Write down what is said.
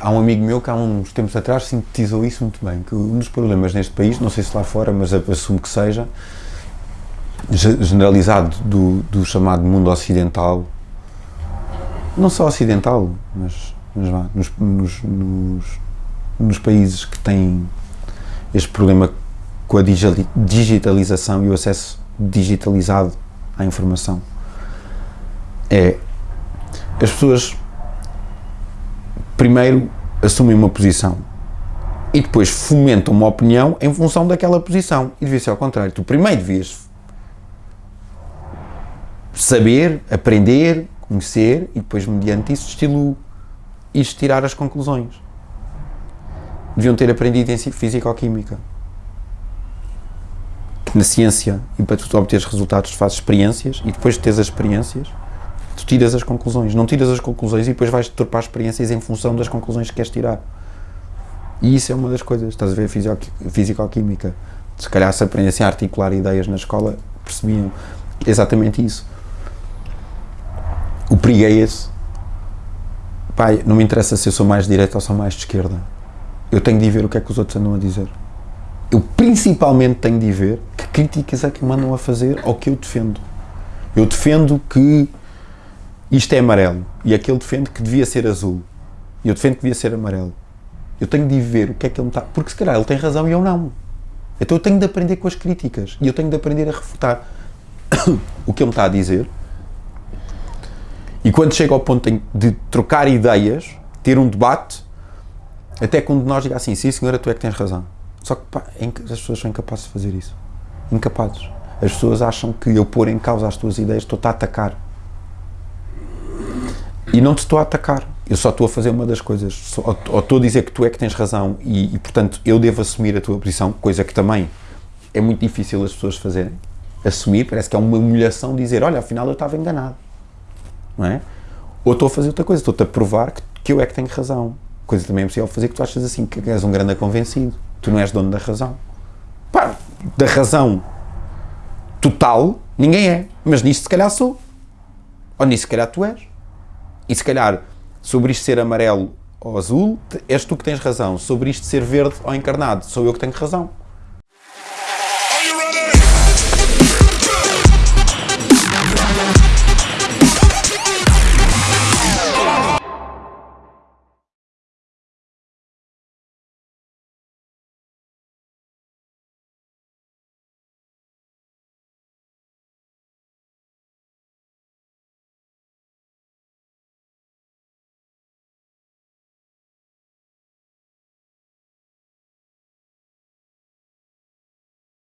Há um amigo meu que há uns tempos atrás sintetizou isso muito bem, que um dos problemas neste país, não sei se lá fora, mas assumo que seja, generalizado do, do chamado mundo ocidental, não só ocidental, mas, mas vá, nos, nos, nos, nos países que têm este problema com a digitalização e o acesso digitalizado à informação, é as pessoas primeiro assumem uma posição e depois fomentam uma opinião em função daquela posição. E devia ser ao contrário. Tu primeiro devias saber, aprender, conhecer e depois, mediante isso, estilo e tirar as conclusões. Deviam ter aprendido em Físico-Química. Na ciência, e para tu obteres resultados, tu fazes experiências e depois de teres as experiências, tu tiras as conclusões. Não tiras as conclusões e depois vais torpar experiências em função das conclusões que queres tirar. E isso é uma das coisas. Estás a ver Físico-Química. Se calhar se aprendessem a articular ideias na escola, percebiam exatamente isso. O perigo é esse. Pai, não me interessa se eu sou mais de direita ou sou mais de esquerda. Eu tenho de ver o que é que os outros andam a dizer. Eu principalmente tenho de ver que críticas é que mandam a fazer ao que eu defendo. Eu defendo que isto é amarelo e aquele defende que devia ser azul. E eu defendo que devia ser amarelo. Eu tenho de ver o que é que ele me está. Porque se calhar ele tem razão e eu não. Então eu tenho de aprender com as críticas e eu tenho de aprender a refutar o que ele me está a dizer e quando chega ao ponto de trocar ideias, ter um debate, até que um nós diga assim, sim senhora, tu é que tens razão. Só que pá, é as pessoas são incapazes de fazer isso. Incapazes. As pessoas acham que eu pôr em causa as tuas ideias estou-te a atacar. E não te estou a atacar. Eu só estou a fazer uma das coisas. Ou estou a dizer que tu é que tens razão e, e, portanto, eu devo assumir a tua posição, coisa que também é muito difícil as pessoas fazerem. Assumir, parece que é uma humilhação dizer, olha, afinal eu estava enganado não é? Ou estou a fazer outra coisa, estou-te a provar que, que eu é que tenho razão. Coisa também é possível fazer que tu achas assim, que és um grande convencido. Tu não és dono da razão. Pá, da razão total, ninguém é. Mas nisto se calhar sou. Ou nisso se calhar tu és. E se calhar, sobre isto ser amarelo ou azul, és tu que tens razão. Sobre isto ser verde ou encarnado, sou eu que tenho razão.